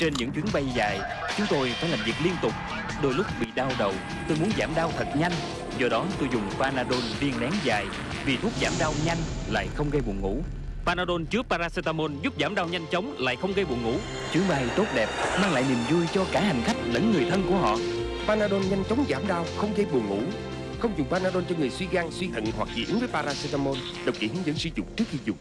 Trên những chuyến bay dài, chúng tôi phải làm việc liên tục. Đôi lúc bị đau đầu, tôi muốn giảm đau thật nhanh. Do đó tôi dùng Panadol viên nén dài vì thuốc giảm đau nhanh lại không gây buồn ngủ. Panadol chứa paracetamol giúp giảm đau nhanh chóng lại không gây buồn ngủ. Chuyến bay tốt đẹp mang lại niềm vui cho cả hành khách lẫn người thân của họ. Panadol nhanh chóng giảm đau, không gây buồn ngủ. Không dùng Panadol cho người suy gan, suy thận hoặc dị ứng với paracetamol. Đọc kỹ hướng dẫn sử dụng trước khi dùng.